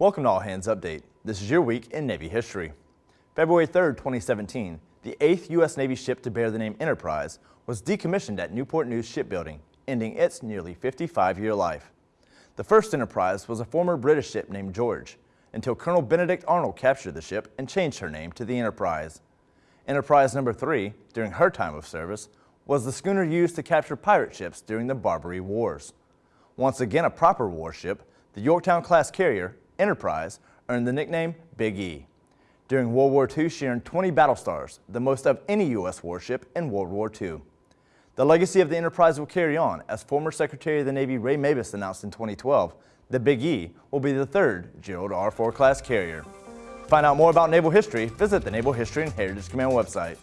Welcome to All Hands Update. This is your week in Navy history. February 3, 2017, the 8th U.S. Navy ship to bear the name Enterprise was decommissioned at Newport News Shipbuilding, ending its nearly 55-year life. The first Enterprise was a former British ship named George, until Colonel Benedict Arnold captured the ship and changed her name to the Enterprise. Enterprise number 3, during her time of service, was the schooner used to capture pirate ships during the Barbary Wars. Once again a proper warship, the Yorktown-class carrier Enterprise earned the nickname Big E. During World War II, she earned 20 battle stars, the most of any U.S. warship in World War II. The legacy of the Enterprise will carry on, as former Secretary of the Navy Ray Mabus announced in 2012, the Big E will be the third Gerald R. Ford class carrier. To find out more about naval history, visit the Naval History and Heritage Command website.